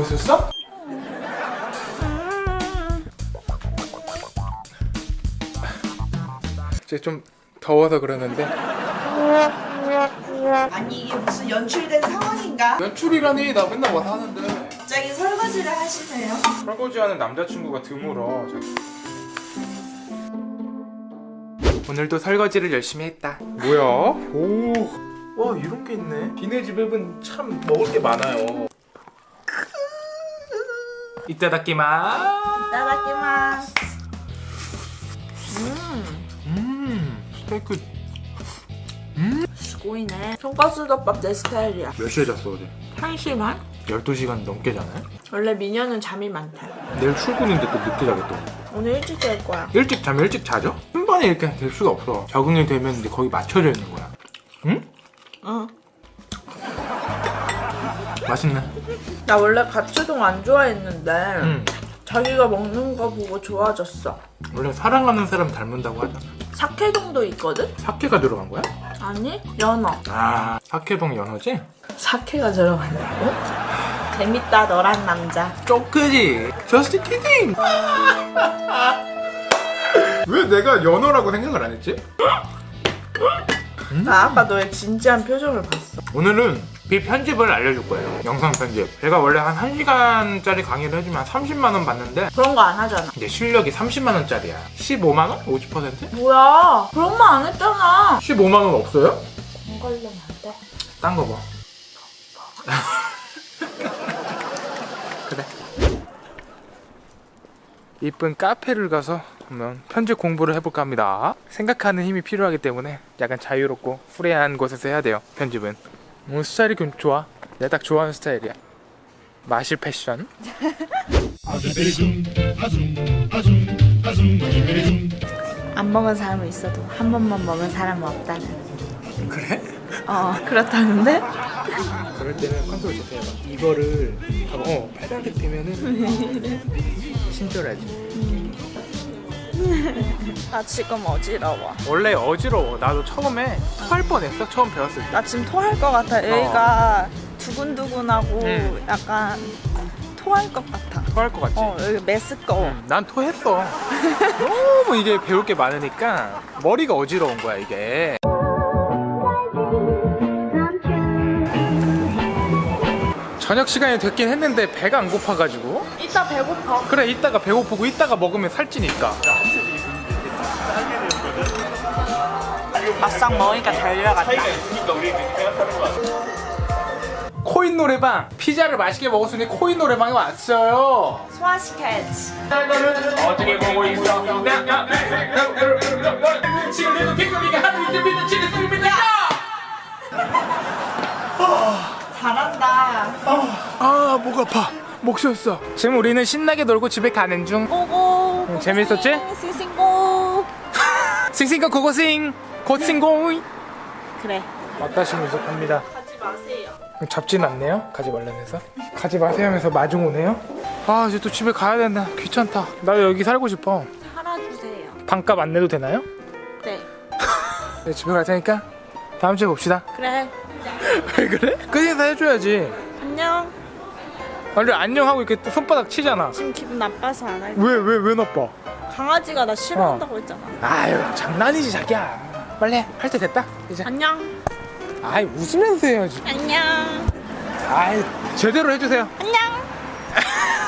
자고 있었어? 이제 좀 더워서 그러는데 아니 이게 무슨 연출된 상황인가? 연출이라니 나 맨날 와서 하는데 갑자기 설거지를 하시네요. 설거지하는 남자친구가 드물어 오늘도 설거지를 열심히 했다 뭐야? 오, 와 이런 게 있네 니네 집에는 참 먹을 게 많아요 이따다키마 따라키마스. 음 스테이크 고이네. 돈가스 덮밥 내 스타일이야. 몇 시에 잤어 어제? 1시만? 12시간 넘게 자네? 원래 미녀는 잠이 많대. 내일 출근인데 또 늦게 자겠다 오늘 일찍 잘 거야. 일찍 자면 일찍 자죠? 한 번에 이렇게 될 수가 없어 적응이 되면 이제 거기 맞춰져 있는 거야 응? 응. 맛있네 나 원래 가츠동 안 좋아했는데 응 자기가 먹는 거 보고 좋아졌어. 원래 사랑하는 사람 닮는다고 하잖아 사케동도 있거든? 사케가 들어간 거야? 아니 연어. 아 사케동 연어지? 사케가 들어간다고? 재밌다 너란 남자. 쪼크지 Just kidding 왜 내가 연어라고 생각을 안 했지? 나 아까 너의 진지한 표정을 봤어. 오늘은 비 편집을 알려줄 거예요 영상 편집 제가 원래 한 1시간짜리 강의를 해주면 한 30만원 받는데 그런 거 안 하잖아. 내 실력이 30만원짜리야 15만원? 50%? 뭐야? 그런 거안 했잖아. 15만원 없어요? 안 걸리면 안 돼. 딴 거 봐. 그래. 이쁜 카페를 가서 한번 편집 공부를 해볼까 합니다. 생각하는 힘이 필요하기 때문에 약간 자유롭고 free한 곳에서 해야 돼요. 편집은. 오늘 스타일이 좀 좋아. 내가 딱 좋아하는 스타일이야. 마실 패션. 안 먹은 사람은 있어도 한 번만 먹은 사람은 없다는. 그래? 어 그렇다는데? 그럴 때는 control Z 해봐. 이거를. 어 빨간색 되면은 친절하지. 나 지금 어지러워. 원래 어지러워. 나도 처음에 토할 뻔했어. 처음 배웠을 때. 나 지금 토할 것 같아. 여기가 두근두근하고 음. 약간 토할 것 같아. 토할 것 같지? 어 여기 메스꺼워. 음, 난 토했어. 너무 이게 배울 게 많으니까 머리가 어지러운 거야 이게. 저녁 시간이 됐긴 했는데 배가 안 고파가지고 이따 배고파. 그래 이따가 배고프고 이따가 먹으면 살찌니까 막상 먹으니까 달려갔다. 코인 노래방 피자를 맛있게 먹었으니 코인 노래방에 왔어요 소화시켜야지. 어떻게 보고 있어 지금도 빅토리가 하루 이틀 믿는 치는 소리입니다 잘한다. 아목 아파 목 쉬었어 지금 우리는 신나게 놀고 집에 가는 중 고고. 응, 재밌었지? 싱싱고. 싱싱거 고고싱 고싱고이 그래. 왔다시 무섭합니다 가지 마세요. 잡진 않네요 가지 말라면서 가지 마세요 하면서 마중 오네요 아 이제 또 집에 가야 된다 귀찮다 나 여기 살고 싶어 살아주세요. 방값 안 내도 되나요? 네. 네, 집에 갈 테니까 다음 주에 봅시다 그래. 왜 그래? 끝인사 해줘야지 안녕. 원래 안녕하고 이렇게 또 손바닥 치잖아 지금 기분 나빠서 안 할. 왜왜 왜 나빠 강아지가 나 싫어한다고 했잖아. 아유 장난이지 자기야 빨리 할 때 됐다 이제 안녕. 아이 웃으면서 해야지 안녕. 아이 제대로 해주세요 안녕.